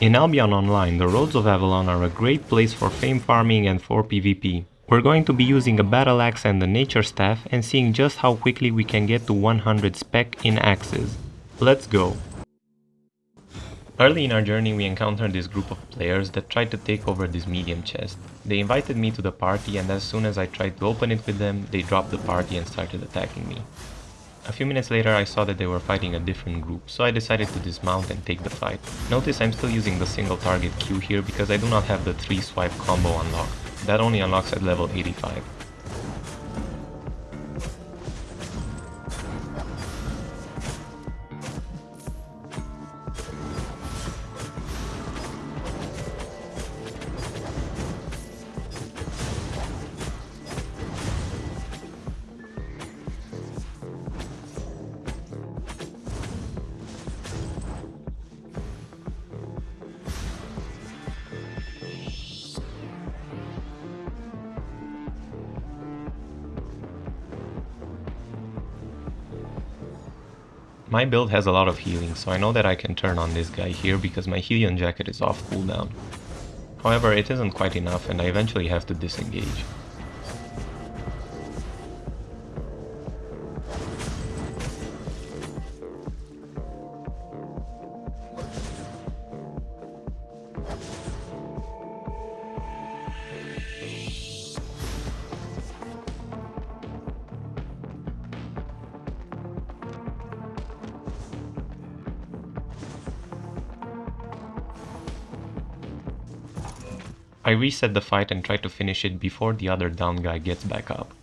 In Albion Online, the Roads of Avalon are a great place for fame farming and for PvP. We're going to be using a battle axe and a nature staff and seeing just how quickly we can get to 100 spec in axes. Let's go! Early in our journey we encountered this group of players that tried to take over this medium chest. They invited me to the party and as soon as I tried to open it with them, they dropped the party and started attacking me. A few minutes later I saw that they were fighting a different group, so I decided to dismount and take the fight. Notice I'm still using the single target Q here because I do not have the 3 swipe combo unlocked. That only unlocks at level 85. My build has a lot of healing, so I know that I can turn on this guy here because my Hellion Jacket is off cooldown. However, it isn't quite enough and I eventually have to disengage. Reset the fight and try to finish it before the other down guy gets back up.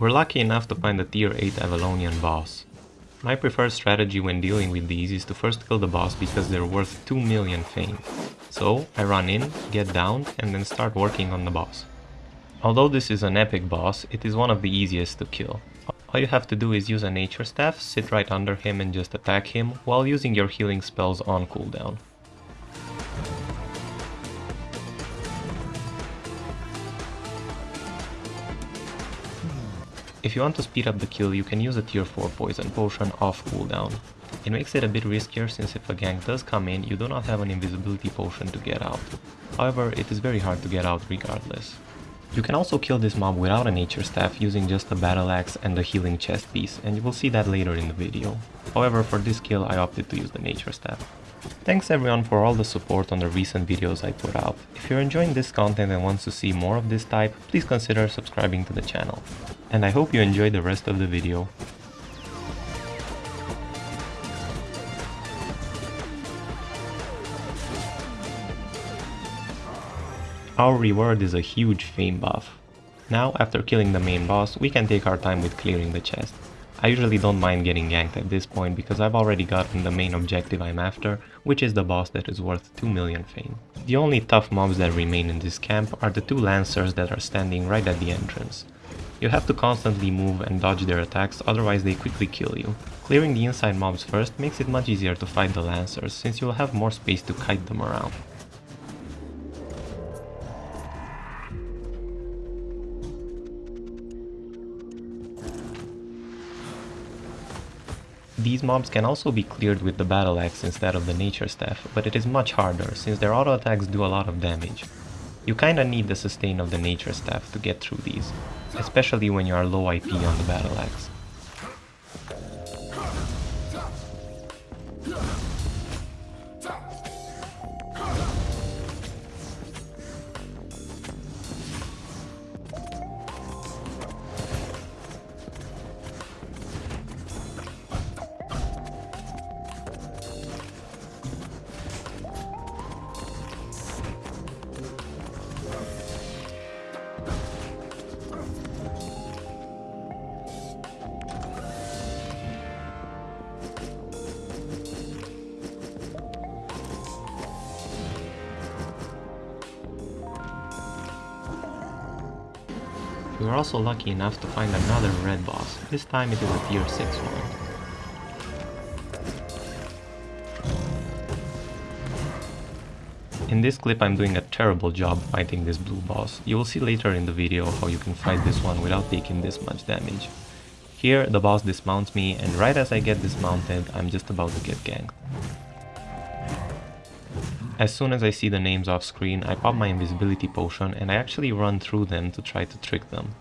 We're lucky enough to find a tier 8 Avalonian boss. My preferred strategy when dealing with these is to first kill the boss because they're worth 2 million fame. So I run in, get down and then start working on the boss. Although this is an epic boss, it is one of the easiest to kill. All you have to do is use a nature staff, sit right under him and just attack him while using your healing spells on cooldown. If you want to speed up the kill, you can use a tier 4 poison potion off cooldown. It makes it a bit riskier since if a gank does come in, you do not have an invisibility potion to get out. However, it is very hard to get out regardless. You can also kill this mob without a nature staff using just a battle axe and a healing chest piece, and you will see that later in the video. However, for this kill I opted to use the nature staff. Thanks everyone for all the support on the recent videos I put out. If you're enjoying this content and want to see more of this type, please consider subscribing to the channel. And I hope you enjoy the rest of the video. Our reward is a huge fame buff. Now, after killing the main boss, we can take our time with clearing the chest. I usually don't mind getting ganked at this point because I've already gotten the main objective I'm after, which is the boss that is worth 2 million fame. The only tough mobs that remain in this camp are the two lancers that are standing right at the entrance. You have to constantly move and dodge their attacks, otherwise they quickly kill you. Clearing the inside mobs first makes it much easier to fight the lancers, since you'll have more space to kite them around. These mobs can also be cleared with the battle axe instead of the nature staff, but it is much harder since their auto attacks do a lot of damage. You kinda need the sustain of the nature staff to get through these, especially when you are low IP on the battle axe. We were also lucky enough to find another red boss, this time it is a tier 6 one. In this clip I'm doing a terrible job fighting this blue boss. You will see later in the video how you can fight this one without taking this much damage. Here the boss dismounts me and right as I get dismounted I'm just about to get ganked. As soon as I see the names off screen I pop my invisibility potion and I actually run through them to try to trick them.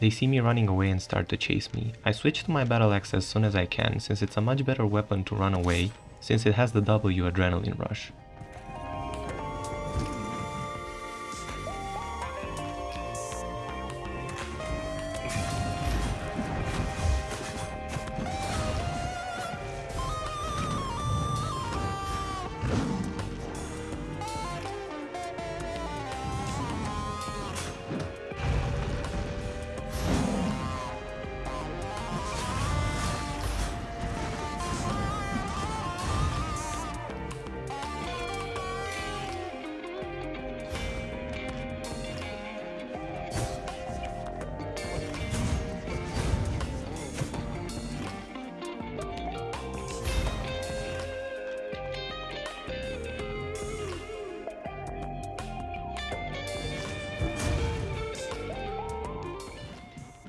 They see me running away and start to chase me. I switch to my battle axe as soon as I can, since it's a much better weapon to run away, since it has the W adrenaline rush.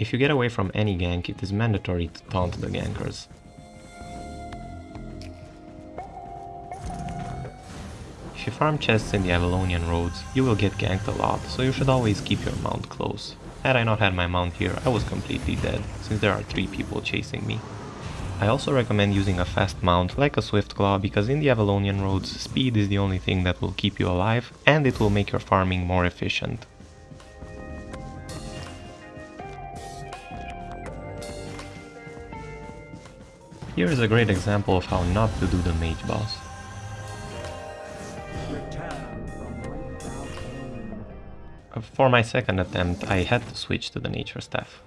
If you get away from any gank, it is mandatory to taunt the gankers. If you farm chests in the Avalonian roads, you will get ganked a lot, so you should always keep your mount close. Had I not had my mount here, I was completely dead, since there are 3 people chasing me. I also recommend using a fast mount like a swift claw because in the Avalonian roads, speed is the only thing that will keep you alive and it will make your farming more efficient. Here is a great example of how not to do the mage boss. For my second attempt I had to switch to the nature staff.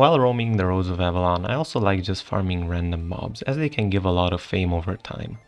While roaming the roads of Avalon, I also like just farming random mobs, as they can give a lot of fame over time.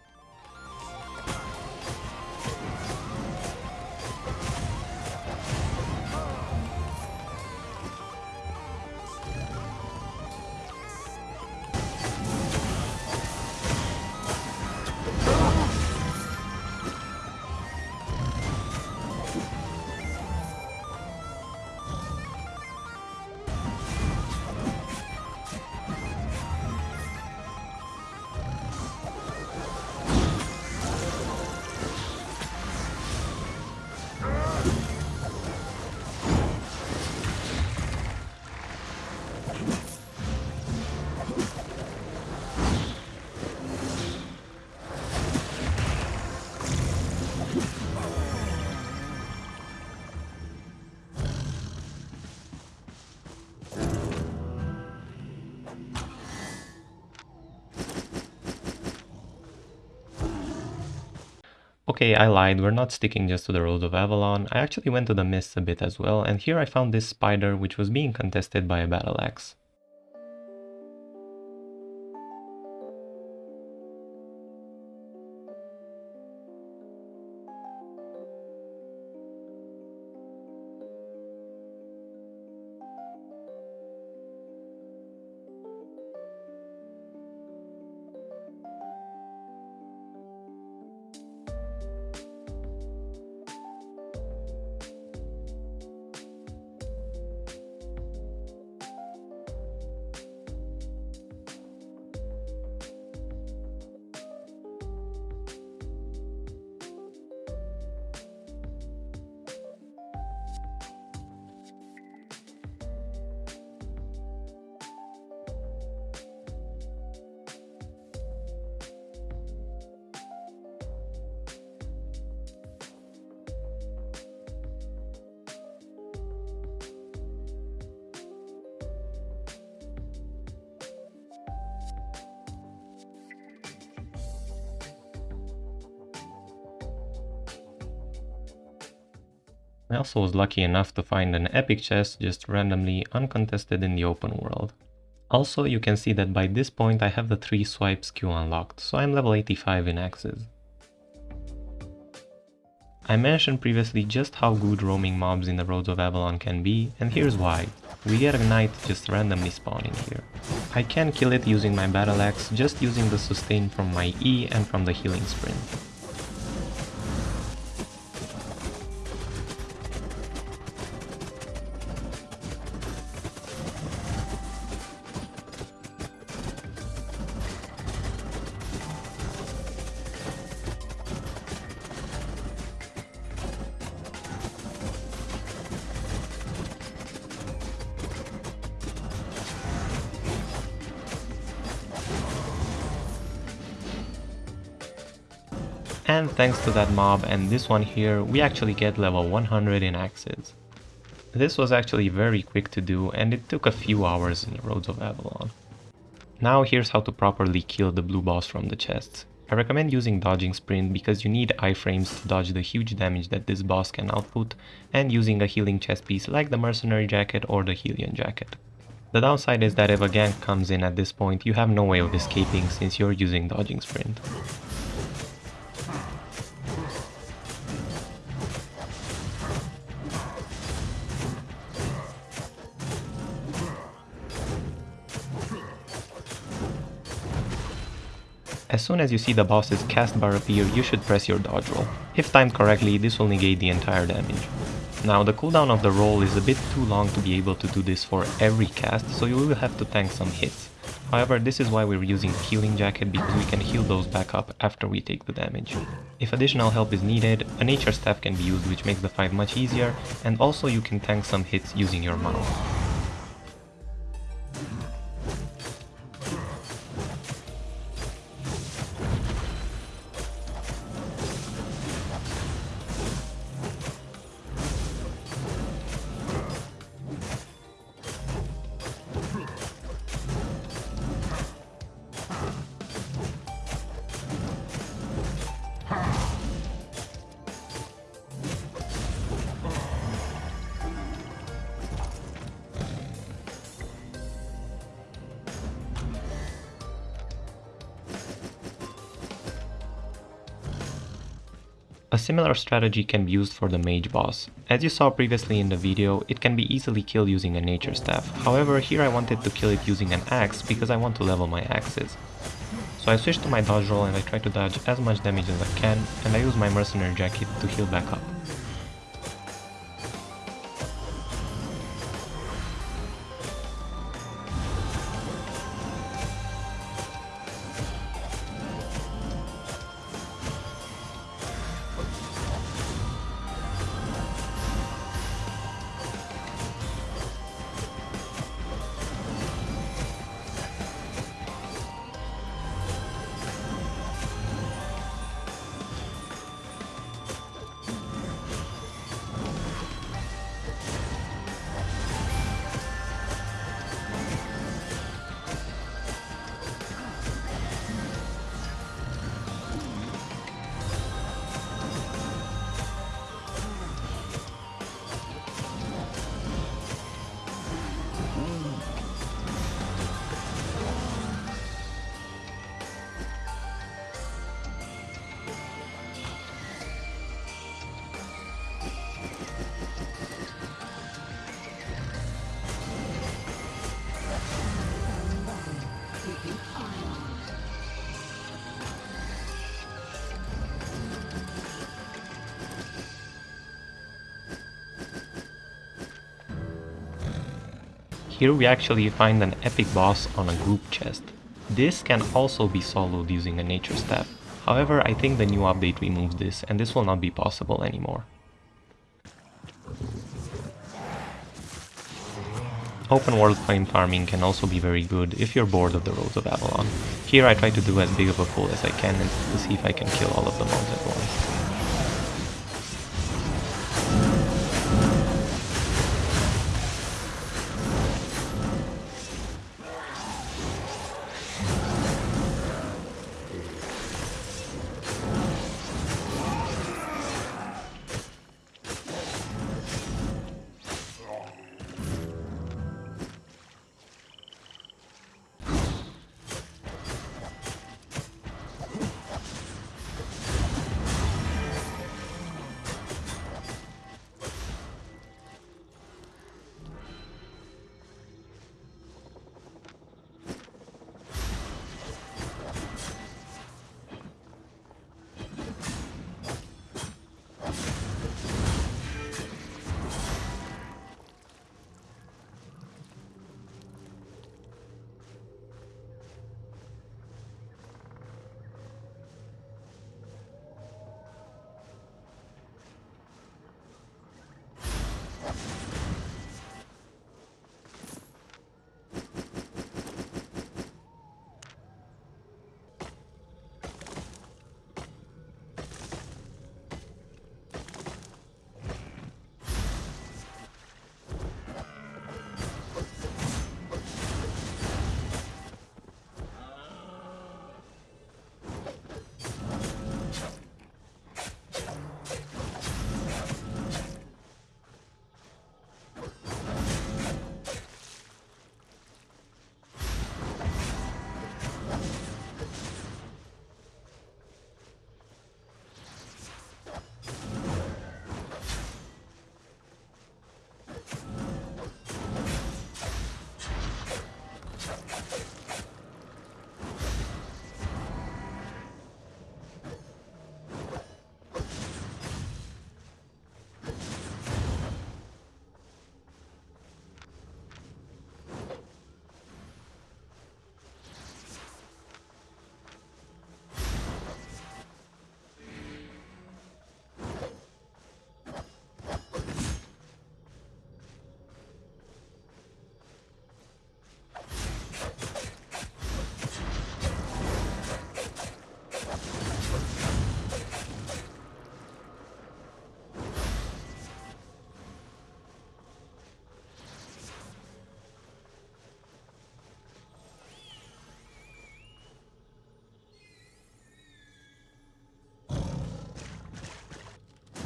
Okay, I lied, we're not sticking just to the Road of Avalon, I actually went to the Mists a bit as well, and here I found this spider which was being contested by a battle axe. I also was lucky enough to find an epic chest just randomly uncontested in the open world. Also, you can see that by this point I have the 3 swipes Q unlocked, so I'm level 85 in axes. I mentioned previously just how good roaming mobs in the Roads of Avalon can be, and here's why. We get a knight just randomly spawning here. I can kill it using my battle axe, just using the sustain from my E and from the healing sprint. And thanks to that mob and this one here, we actually get level 100 in axes. This was actually very quick to do and it took a few hours in the Roads of Avalon. Now here's how to properly kill the blue boss from the chests. I recommend using dodging sprint because you need iframes to dodge the huge damage that this boss can output and using a healing chest piece like the mercenary jacket or the Hellion jacket. The downside is that if a gank comes in at this point you have no way of escaping since you're using dodging sprint. As soon as you see the boss's cast bar appear, you should press your dodge roll. If timed correctly, this will negate the entire damage. Now the cooldown of the roll is a bit too long to be able to do this for every cast, so you will have to tank some hits. However, this is why we're using Healing Jacket because we can heal those back up after we take the damage. If additional help is needed, a Nature Staff can be used which makes the fight much easier, and also you can tank some hits using your mouse. A similar strategy can be used for the mage boss. As you saw previously in the video, it can be easily killed using a nature staff. However, here I wanted to kill it using an axe because I want to level my axes. So I switched to my dodge roll and I try to dodge as much damage as I can and I use my mercenary jacket to heal back up. Here we actually find an epic boss on a group chest. This can also be soloed using a nature staff. However, I think the new update removes this and this will not be possible anymore. Open world fame farming can also be very good if you're bored of the Roads of Avalon. Here I try to do as big of a pull as I can to see if I can kill all of the mobs at once.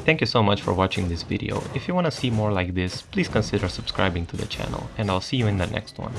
Thank you so much for watching this video. If you wanna see more like this, please consider subscribing to the channel, and I'll see you in the next one.